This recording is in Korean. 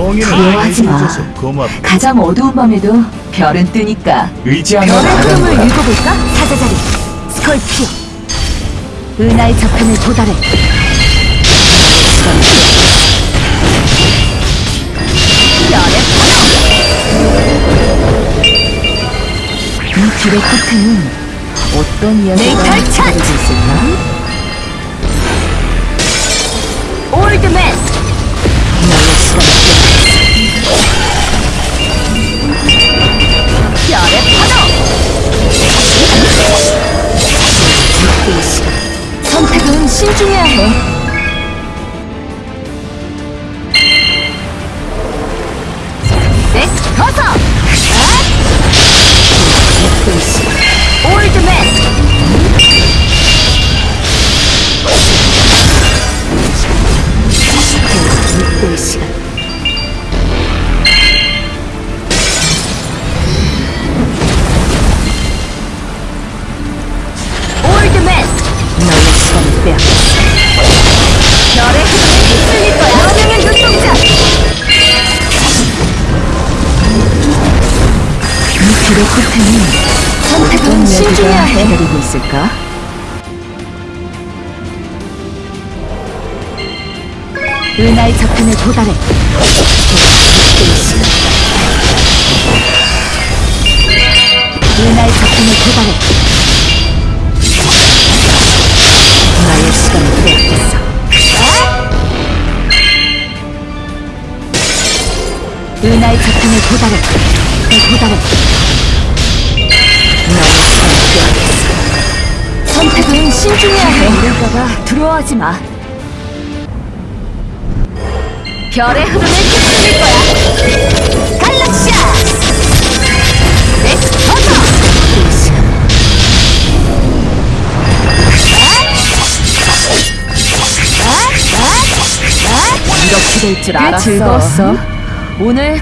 두려워하지 마. 고맙다. 가장 어두운 밤에도 별은 뜨니까 의지하며 별의 흐름을. 읽어볼까? 사자자리 스컬피오 은하의 저편에 도달해 별의 이 길의 끝에는 어떤 이야기가 네, 기다리고 있을까? 선택은 신중해야 해. 엑스 커서 길의 끝에는 선택은 신중해야 해 기다리고 있을까? 은하의 저편에 도달해 은하의 저편에 도달해 나의 시간을 빼앗겼어. 은하의 저편에 도달해. 도달해. 신중해야 해. 이럴까봐 두려워하지 마. 별의 흐름에 휩쓸릴 거야. 갈락시아! 넥스 버터! 이 시간. 이렇게 될 줄 알았어. 즐거웠어. 오늘